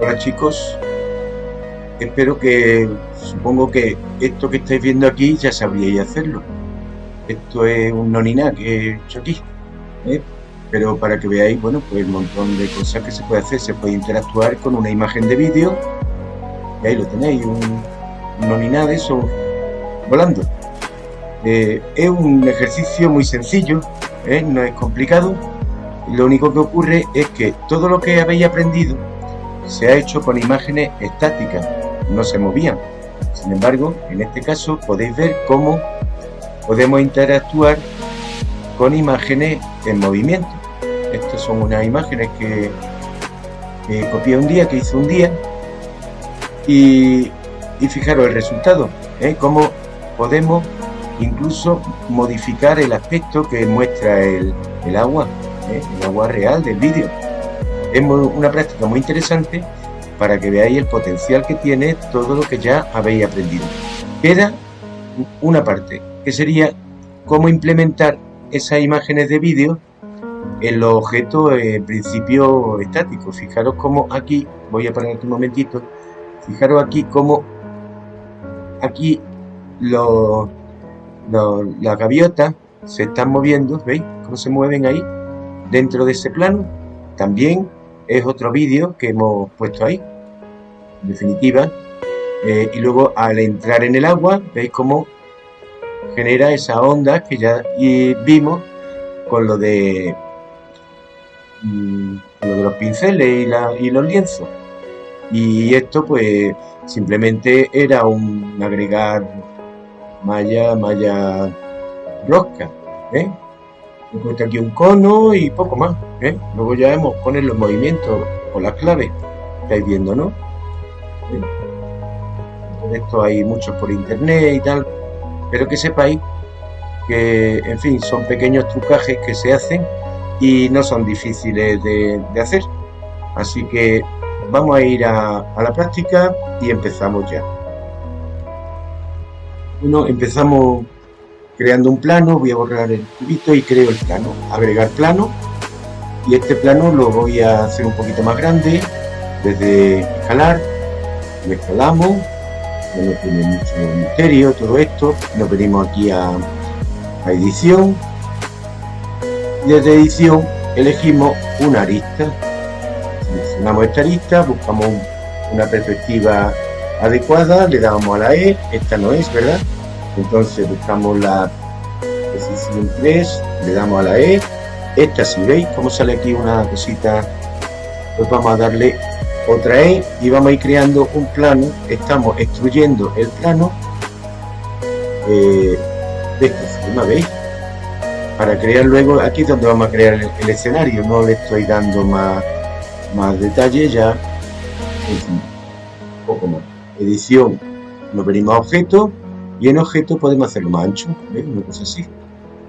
Hola chicos, espero que, supongo que esto que estáis viendo aquí ya sabríais hacerlo. Esto es un nonina que he hecho aquí, ¿eh? pero para que veáis, bueno, pues el montón de cosas que se puede hacer, se puede interactuar con una imagen de vídeo, y ahí lo tenéis, un, un de eso volando. Eh, es un ejercicio muy sencillo, ¿eh? no es complicado, lo único que ocurre es que todo lo que habéis aprendido se ha hecho con imágenes estáticas, no se movían. Sin embargo, en este caso podéis ver cómo podemos interactuar con imágenes en movimiento. Estas son unas imágenes que, copié un día, que hice un día, y, fijaros el resultado, ¿eh? cómo podemos incluso modificar el aspecto que muestra el, agua, ¿eh? el agua real del vídeo es una práctica muy interesante para que veáis el potencial que tiene todo lo que ya habéis aprendido. Queda una parte, que sería cómo implementar esas imágenes de vídeo en los objetos en principio estáticos. Fijaros cómo aquí, voy a poner un momentito, fijaros aquí cómo aquí los, las gaviotas se están moviendo, ¿veis? Cómo se mueven ahí dentro de ese plano. También es otro vídeo que hemos puesto ahí, en definitiva. Eh, y luego al entrar en el agua, veis cómo genera esa onda que ya vimos con lo de, mm, lo de los pinceles y, la, y los lienzos. Y esto pues simplemente era un agregar malla, malla rosca. ¿eh? He puesto aquí un cono y poco más ¿eh? luego ya hemos poner los movimientos con las claves estáis viendo no esto hay muchos por internet y tal pero que sepáis que en fin son pequeños trucajes que se hacen y no son difíciles de, hacer. Así que vamos a ir a, a la práctica y empezamos ya. Bueno empezamos creando un plano, voy a borrar el cubito y creo el plano, agregar plano. Y este plano lo voy a hacer un poquito más grande. Desde escalar, lo escalamos, no tiene mucho misterio todo esto, nos venimos aquí a, edición. Y desde edición elegimos una arista, seleccionamos esta arista, buscamos una perspectiva adecuada, le damos a la E, esta no es, ¿verdad? Entonces buscamos la posición 3 le damos a la E. Esta si veis como sale aquí una cosita pues vamos a darle otra E y vamos a ir creando un plano. Estamos extruyendo el plano eh, de esta forma veis para crear luego aquí donde vamos a crear el, escenario. No le estoy dando más más detalle ya. Un poco más. Edición nos venimos a objeto y en objeto podemos hacerlo más ancho, una cosa así.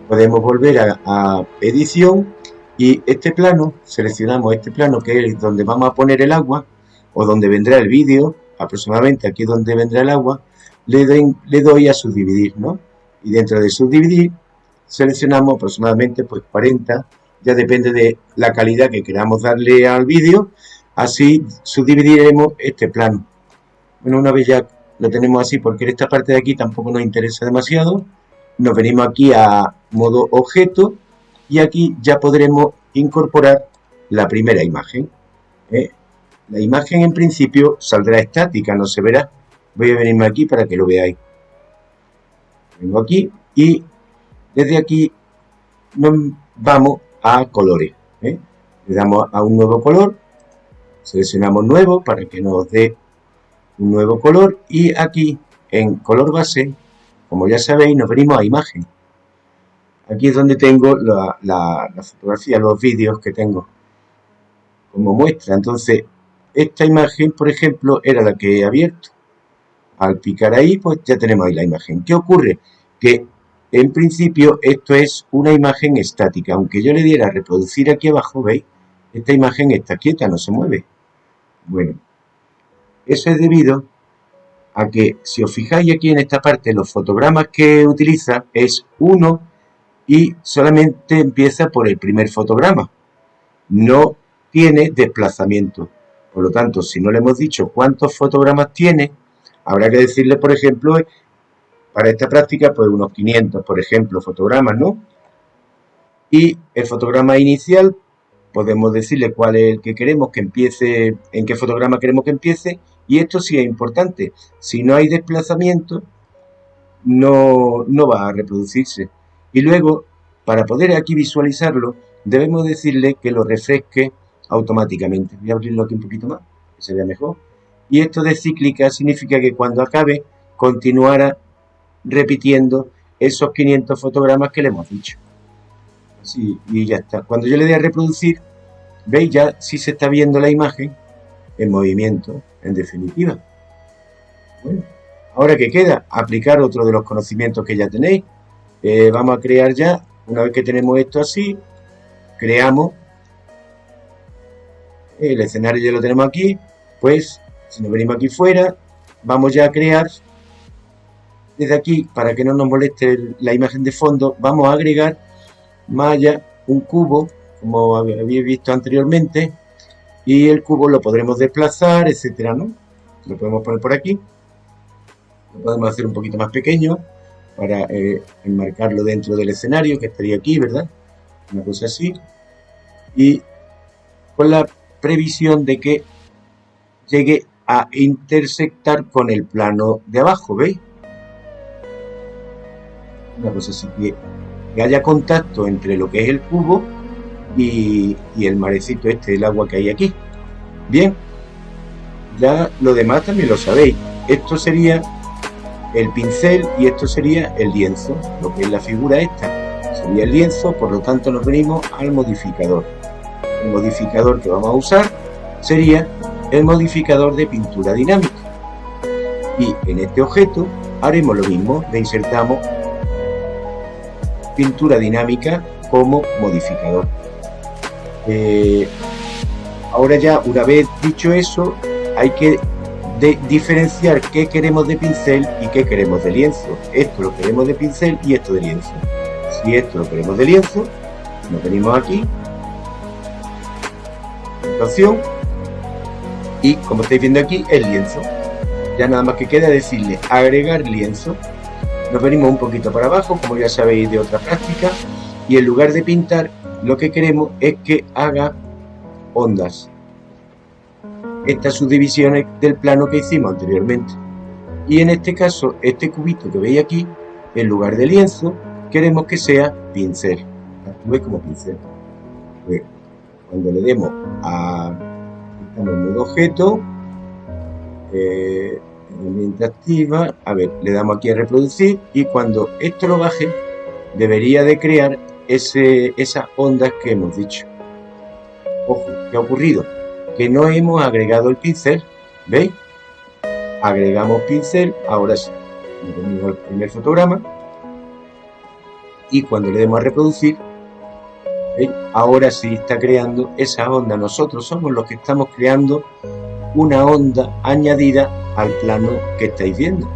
Podemos volver a, edición y este plano, seleccionamos este plano que es donde vamos a poner el agua o donde vendrá el vídeo, aproximadamente aquí donde vendrá el agua, le, le doy a subdividir, ¿no? Y dentro de subdividir seleccionamos aproximadamente pues 40, ya depende de la calidad que queramos darle al vídeo, así subdividiremos este plano. Bueno, una vez ya lo tenemos así porque esta parte de aquí tampoco nos interesa demasiado. Nos venimos aquí a modo objeto y aquí ya podremos incorporar la primera imagen. ¿eh? La imagen en principio saldrá estática, no se verá. Voy a venirme aquí para que lo veáis. Vengo aquí y desde aquí nos vamos a colores. ¿eh? Le damos a un nuevo color, seleccionamos nuevo para que nos dé un nuevo color y aquí en color base, como ya sabéis, nos venimos a imagen. Aquí es donde tengo la, la, fotografía, los vídeos que tengo como muestra. Entonces, esta imagen, por ejemplo, era la que he abierto. Al picar ahí, pues ya tenemos ahí la imagen. ¿Qué ocurre? Que en principio esto es una imagen estática. Aunque yo le diera a reproducir aquí abajo, ¿veis? Esta imagen está quieta, no se mueve. Bueno, eso es debido a que, si os fijáis aquí en esta parte, los fotogramas que utiliza es uno y solamente empieza por el primer fotograma. No tiene desplazamiento. Por lo tanto, si no le hemos dicho cuántos fotogramas tiene, habrá que decirle, por ejemplo, para esta práctica, pues unos 500, por ejemplo, fotogramas, ¿no? Y el fotograma inicial, podemos decirle cuál es el que queremos que empiece, en qué fotograma queremos que empiece, y esto sí es importante. Si no hay desplazamiento, no, no va a reproducirse. Y luego, para poder aquí visualizarlo, debemos decirle que lo refresque automáticamente. Voy a abrirlo aquí un poquito más, que se vea mejor. Y esto de cíclica significa que cuando acabe, continuará repitiendo esos 500 fotogramas que le hemos dicho. Así, y ya está. Cuando yo le dé a reproducir, veis ya si se está viendo la imagen en movimiento, en definitiva. Bueno, ahora que queda, aplicar otro de los conocimientos que ya tenéis. Eh, vamos a crear ya, una vez que tenemos esto así, creamos el escenario ya lo tenemos aquí, pues si nos venimos aquí fuera, vamos ya a crear desde aquí, para que no nos moleste la imagen de fondo, vamos a agregar malla, un cubo, como habéis visto anteriormente, y el cubo lo podremos desplazar, etcétera, ¿no? Lo podemos poner por aquí, lo podemos hacer un poquito más pequeño para eh, enmarcarlo dentro del escenario, que estaría aquí, ¿verdad? Una cosa así. Y con la previsión de que llegue a intersectar con el plano de abajo, ¿veis? Una cosa así, que, haya contacto entre lo que es el cubo y, el marecito este, el agua que hay aquí. Bien, ya lo demás también lo sabéis. Esto sería el pincel y esto sería el lienzo, lo que es la figura esta. Sería el lienzo, por lo tanto nos venimos al modificador el modificador que vamos a usar sería el modificador de pintura dinámica. Y en este objeto haremos lo mismo, le insertamos pintura dinámica como modificador. Eh, ahora ya, una vez dicho eso, hay que diferenciar qué queremos de pincel y qué queremos de lienzo. Esto lo queremos de pincel y esto de lienzo. Si esto lo queremos de lienzo, nos venimos aquí y como estáis viendo aquí el lienzo ya nada más que queda decirle agregar lienzo nos venimos un poquito para abajo como ya sabéis de otra práctica y en lugar de pintar lo que queremos es que haga ondas. Estas subdivisiones del plano que hicimos anteriormente. Y en este caso este cubito que veis aquí en lugar de lienzo queremos que sea pincel. Actúe como pincel. Cuando le demos a el modo objeto eh, activa a ver le damos aquí a reproducir y cuando esto lo baje debería de crear esas ondas que hemos dicho ojo, ¿qué ha ocurrido? que no hemos agregado el pincel ¿veis? agregamos pincel ahora sí el primer fotograma y cuando le demos a reproducir Ahora sí está creando esa onda. Nosotros somos los que estamos creando una onda añadida al plano que estáis viendo.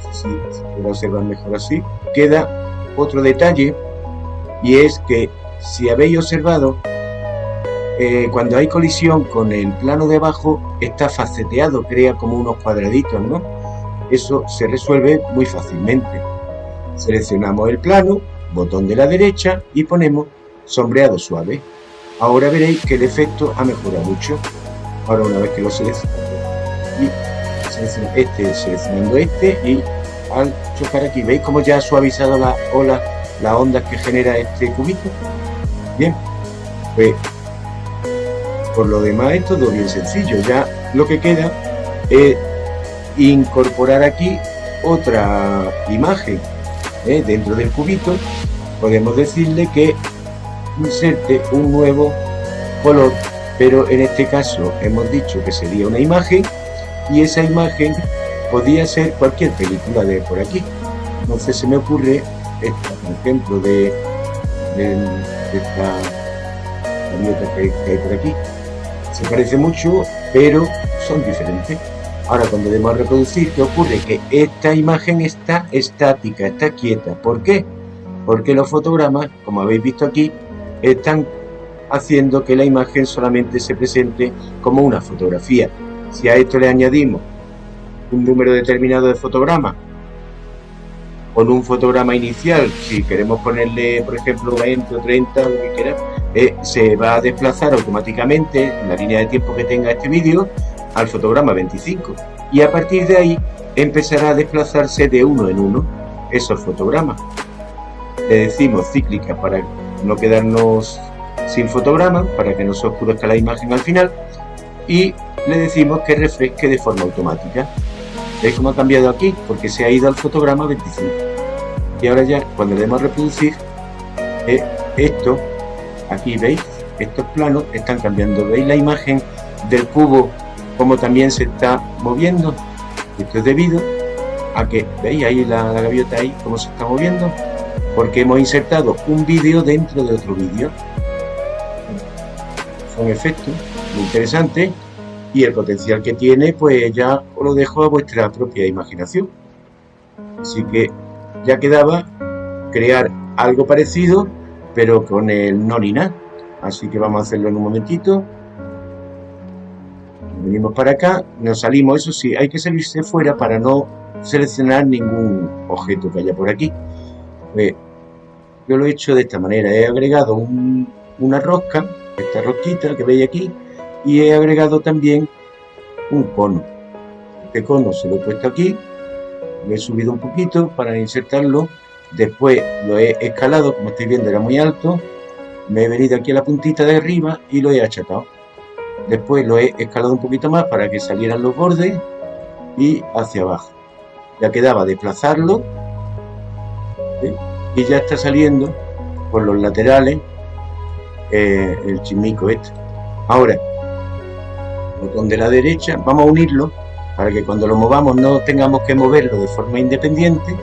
Si se observar mejor así. Queda otro detalle y es que si habéis observado eh, cuando hay colisión con el plano de abajo está faceteado, crea como unos cuadraditos, ¿no? Eso se resuelve muy fácilmente. Seleccionamos el plano, botón de la derecha y ponemos sombreado suave. Ahora veréis que el efecto ha mejorado mucho. Ahora una vez que lo seleccionamos y este seleccionando este y al chocar aquí, ¿veis cómo ya ha suavizado la ola, las ondas que genera este cubito? Bien, pues por lo demás es todo bien sencillo. Ya lo que queda es incorporar aquí otra imagen ¿eh? dentro del cubito podemos decirle que inserte un nuevo color pero en este caso hemos dicho que sería una imagen y esa imagen podría ser cualquier película de por aquí entonces se me ocurre esta por ejemplo de, esta que, que hay por aquí se parece mucho pero son diferentes Ahora, cuando debemos reproducir, ¿qué ocurre? Que esta imagen está estática, está quieta. ¿Por qué? Porque los fotogramas, como habéis visto aquí, están haciendo que la imagen solamente se presente como una fotografía. Si a esto le añadimos un número determinado de fotogramas con un fotograma inicial, si queremos ponerle, por ejemplo, 20 o 30, lo que quiera, eh, se va a desplazar automáticamente en la línea de tiempo que tenga este vídeo al fotograma 25 y a partir de ahí empezará a desplazarse de uno en uno esos fotogramas. Le decimos cíclica para no quedarnos sin fotograma, para que no se oscurezca la imagen al final y le decimos que refresque de forma automática. ¿Veis cómo ha cambiado aquí? Porque se ha ido al fotograma 25. Y ahora ya, cuando le demos a reproducir, eh, esto, aquí veis, estos planos están cambiando. ¿Veis la imagen del cubo como también se está moviendo? Esto es debido a que, ¿veis ahí la, gaviota ahí, cómo se está moviendo? Porque hemos insertado un vídeo dentro de otro vídeo. Son efectos muy interesantes y el potencial que tiene pues ya os lo dejo a vuestra propia imaginación. Así que ya quedaba crear algo parecido pero con el no así que vamos a hacerlo en un momentito. Venimos para acá nos salimos eso sí hay que salirse fuera para no seleccionar ningún objeto que haya por aquí. Pues, yo lo he hecho de esta manera he agregado una rosca esta rosquita que veis aquí y he agregado también un cono. Este cono se lo he puesto aquí, lo he subido un poquito para insertarlo, después lo he escalado, como estáis viendo era muy alto, me he venido aquí a la puntita de arriba y lo he achatado. Después lo he escalado un poquito más para que salieran los bordes y hacia abajo. Ya quedaba desplazarlo y ya está saliendo por los laterales eh, el chimico este. Ahora, botón de la derecha, vamos a unirlo para que cuando lo movamos no tengamos que moverlo de forma independiente.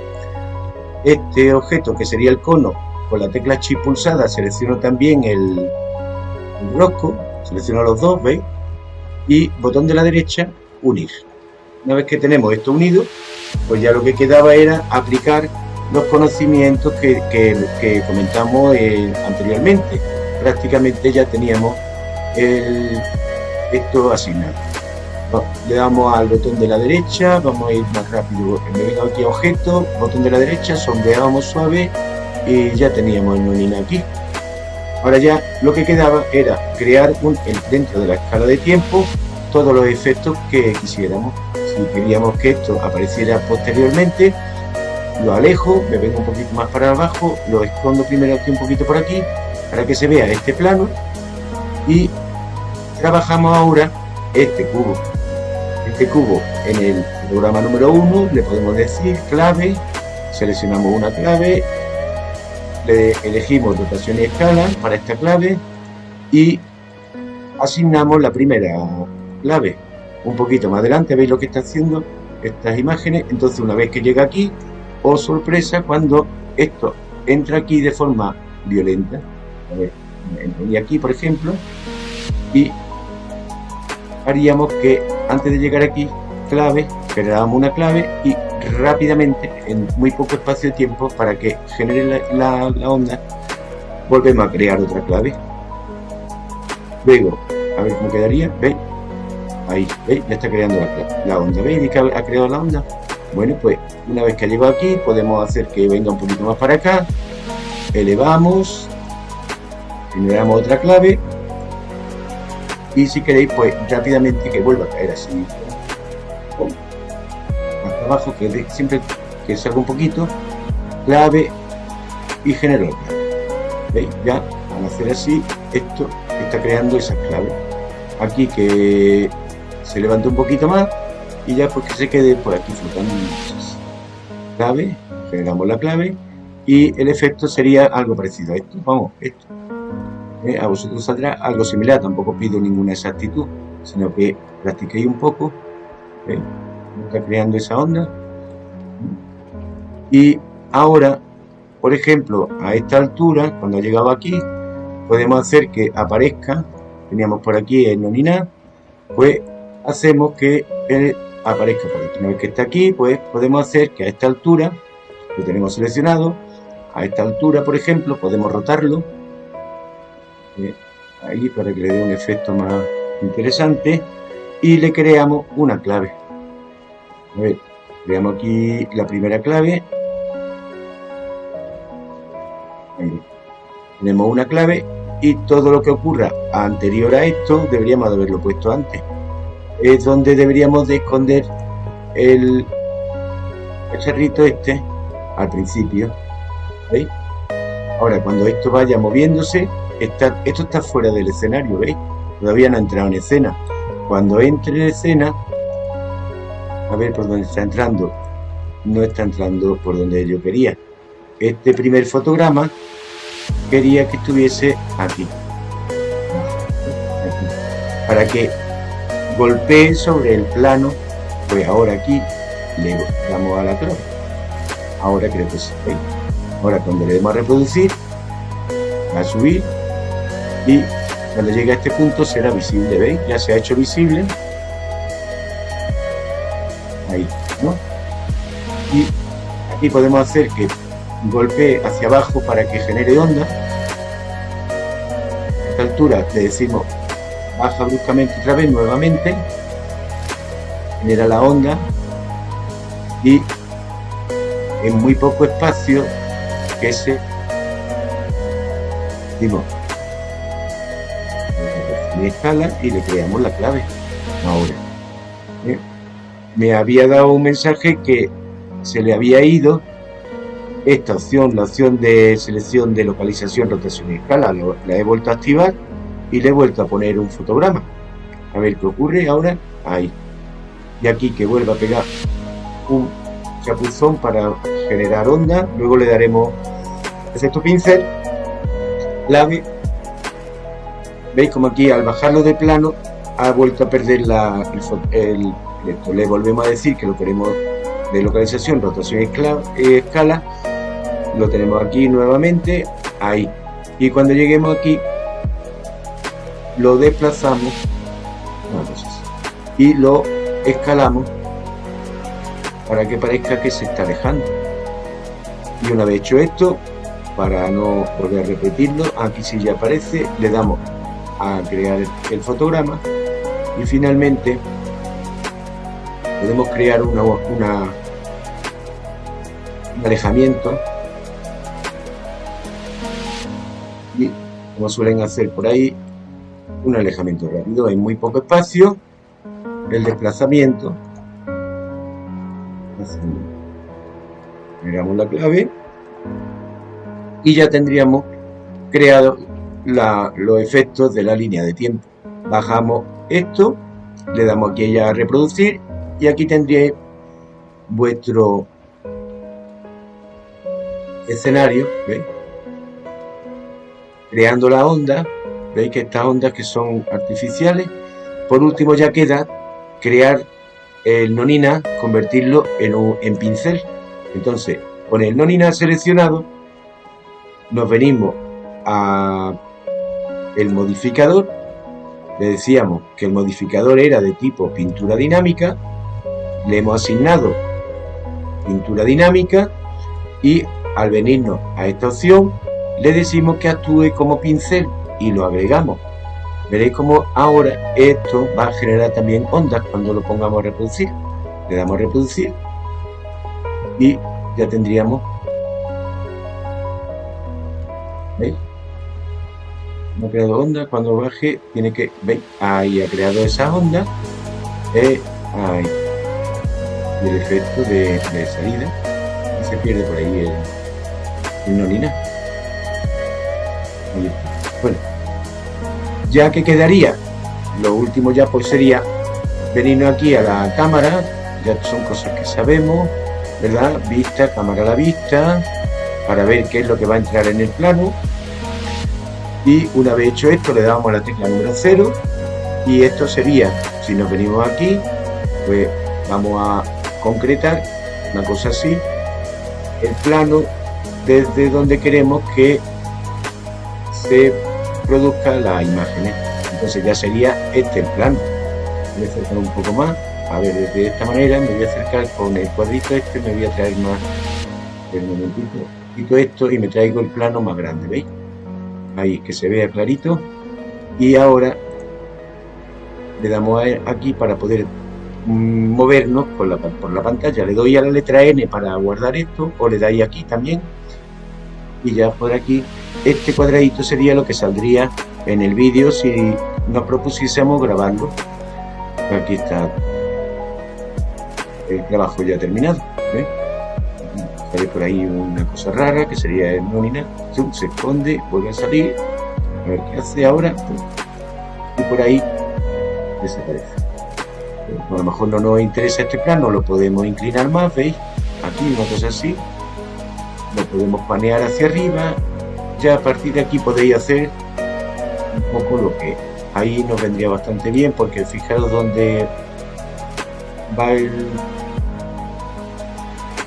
Este objeto que sería el cono, con la tecla chip pulsada selecciono también el, el rosco, selecciono los dos, ¿veis? Y botón de la derecha, unir. Una vez que tenemos esto unido, pues ya lo que quedaba era aplicar los conocimientos que, que, comentamos eh, anteriormente. Prácticamente ya teníamos el, esto asignado. le damos al botón de la derecha, vamos a ir más rápido. Me vengo aquí a objeto, botón de la derecha, sombreamos suave y ya teníamos el nonina aquí. Ahora ya lo que quedaba era crear dentro de la escala de tiempo todos los efectos que quisiéramos. Si queríamos que esto apareciera posteriormente, lo alejo, me vengo un poquito más para abajo, lo escondo primero aquí un poquito por aquí, para que se vea este plano y trabajamos ahora este cubo. Este cubo en el programa número 1 le podemos decir clave, seleccionamos una clave, le elegimos rotación y escala para esta clave y asignamos la primera clave. Un poquito más adelante veis lo que está haciendo estas imágenes, entonces una vez que llega aquí, oh sorpresa, cuando esto entra aquí de forma violenta, a ver, y aquí por ejemplo, y haríamos que antes de llegar aquí, clave, generábamos una clave y rápidamente, en muy poco espacio de tiempo, para que genere la, onda, volvemos a crear otra clave. Luego, a ver cómo quedaría, ¿veis? Ahí, ¿veis? Ya está creando la, onda, ¿veis? que ha creado la onda. Bueno, pues una vez que ha llegado aquí, podemos hacer que venga un poquito más para acá, elevamos, generamos otra clave y si queréis pues rápidamente que vuelva a caer así. Hasta abajo que siempre que salga un poquito clave y genero ¿Veis? ya al hacer así esto está creando esa clave aquí que se levanta un poquito más y ya pues que se quede por aquí flotando clave generamos la clave y el efecto sería algo parecido a esto. Vamos esto eh, a vosotros saldrá algo similar, tampoco pido ninguna exactitud, sino que practiquéis un poco, ¿eh? está creando esa onda. Y ahora, por ejemplo, a esta altura, cuando ha llegado aquí, podemos hacer que aparezca, teníamos por aquí el nonina, pues hacemos que él aparezca por aquí. Una vez que está aquí, pues podemos hacer que a esta altura, lo tenemos seleccionado, a esta altura, por ejemplo, podemos rotarlo ahí para que le dé un efecto más interesante. Y le creamos una clave. A ver, creamos aquí la primera clave. Tenemos una clave y todo lo que ocurra anterior a esto deberíamos de haberlo puesto antes. Es donde deberíamos de esconder el, cerrito este al principio. Ahora cuando esto vaya moviéndose esto está fuera del escenario ¿veis? todavía no ha entrado en escena. Cuando entre en escena a ver por dónde está entrando. No está entrando por donde yo quería. Este primer fotograma quería que estuviese aquí, aquí. Para que golpee sobre el plano pues ahora aquí le damos a la clave ahora creo que sí ahora cuando le demos a reproducir va a subir y cuando llegue a este punto será visible. Veis ya se ha hecho visible. Ahí ¿no? y aquí podemos hacer que golpee hacia abajo para que genere onda. A esta altura le decimos baja bruscamente otra vez nuevamente. Genera la onda. Y en muy poco espacio que se escala y le creamos la clave ahora ¿eh? me había dado un mensaje que se le había ido esta opción, la opción de selección de localización, rotación y escala, la he vuelto a activar y le he vuelto a poner un fotograma. A ver qué ocurre ahora. Ahí. Y aquí que vuelva a pegar un chapuzón para generar onda. Luego le daremos efecto pincel, clave. Veis como aquí al bajarlo de plano ha vuelto a perder la, el, Le volvemos a decir que lo queremos de localización, rotación y escala lo tenemos aquí nuevamente, ahí. Y cuando lleguemos aquí, lo desplazamos y lo escalamos para que parezca que se está alejando. Y una vez hecho esto, para no volver a repetirlo, aquí si ya aparece, le damos a crear el fotograma. Y finalmente podemos crear una, un alejamiento. Como suelen hacer por ahí, un alejamiento rápido, hay muy poco espacio, el desplazamiento, Miramos la clave. Y ya tendríamos creado los efectos de la línea de tiempo. Bajamos esto, le damos aquí ya a reproducir y aquí tendríais vuestro escenario, ¿veis? creando la onda, veis que estas ondas que son artificiales, por último ya queda crear el nonina, convertirlo en, un, en pincel. Entonces, con el nonina seleccionado, nos venimos a el modificador, le decíamos que el modificador era de tipo pintura dinámica, le hemos asignado pintura dinámica y al venirnos a esta opción le decimos que actúe como pincel y lo agregamos. Veréis como ahora esto va a generar también ondas cuando lo pongamos a reproducir. Le damos a reproducir y ya tendríamos ¿Veis? No ha creado onda, cuando baje tiene que, ¿veis? Ahí ha creado esa onda. Eh, ahí. Y el efecto de, salida. Y se pierde por ahí el, el nonina. Bueno, ya que quedaría, lo último ya pues sería venirnos aquí a la cámara, ya son cosas que sabemos, ¿verdad? Vista, cámara a la vista, para ver qué es lo que va a entrar en el plano. Y una vez hecho esto, le damos a la tecla número 0 y esto sería, si nos venimos aquí, pues vamos a concretar una cosa así, el plano desde donde queremos que se produzca la imagen. Entonces ya sería este el plano. Voy a acercar un poco más. A ver, de esta manera me voy a acercar con el cuadrito este, me voy a traer más. El momentito, quito esto y me traigo el plano más grande, ¿veis? Ahí, que se vea clarito. y ahora le damos aquí para poder mm, movernos por la, por la pantalla. Le doy a la letra N para guardar esto o le dais aquí también. Y ya por aquí este cuadradito sería lo que saldría en el vídeo si nos propusiésemos grabarlo aquí está el trabajo ya terminado hay por ahí una cosa rara que sería el nómina se esconde vuelve a salir. A ver qué hace ahora. Y por ahí desaparece. A lo mejor no nos interesa este plano lo podemos inclinar más veis aquí una cosa así. Lo podemos panear hacia arriba. Ya a partir de aquí podéis hacer un poco lo que ahí nos vendría bastante bien porque fijaros dónde va el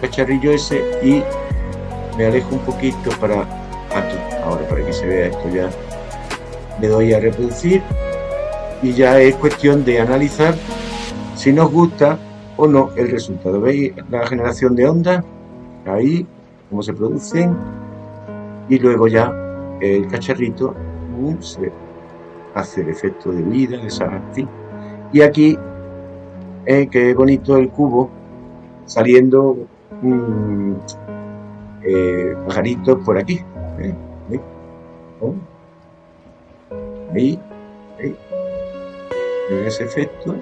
cacharrillo ese y me alejo un poquito para aquí ahora para que se vea esto ya. Le doy a reproducir y ya es cuestión de analizar si nos gusta o no el resultado. Veis la generación de ondas ahí cómo se producen. Y luego ya el cacharrito se hace el efecto de vida de y aquí eh, que bonito el cubo saliendo eh, pajaritos por aquí ¿eh? Ahí, ahí, ese efecto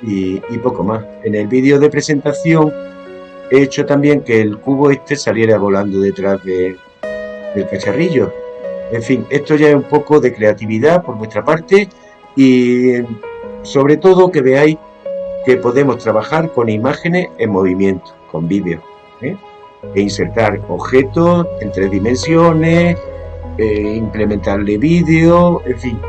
y, y poco más en el vídeo de presentación he hecho también que el cubo este saliera volando detrás de, del cacharrillo. En fin, esto ya es un poco de creatividad por vuestra parte y sobre todo que veáis que podemos trabajar con imágenes en movimiento, con vídeo. ¿eh? E insertar objetos en tres dimensiones, e implementarle vídeo, en fin.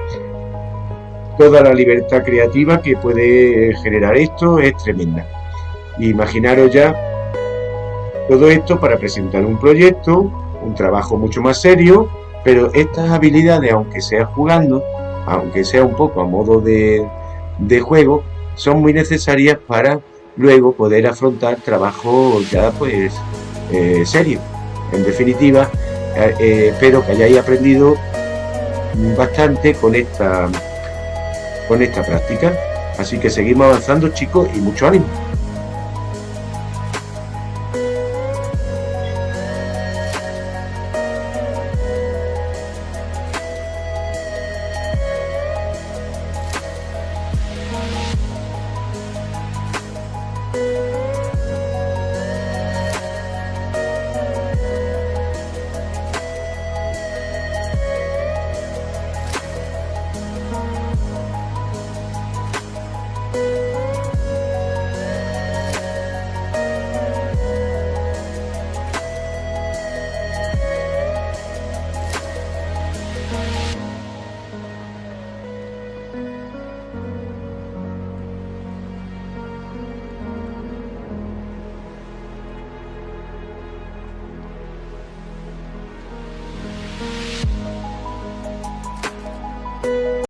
Toda la libertad creativa que puede generar esto es tremenda. Imaginaros ya todo esto para presentar un proyecto, un trabajo mucho más serio, pero estas habilidades, aunque sea jugando, aunque sea un poco a modo de, juego, son muy necesarias para luego poder afrontar trabajo ya pues eh, serio. En definitiva, eh, eh, espero que hayáis aprendido bastante con esta, con esta práctica. Así que seguimos avanzando chicos y mucho ánimo.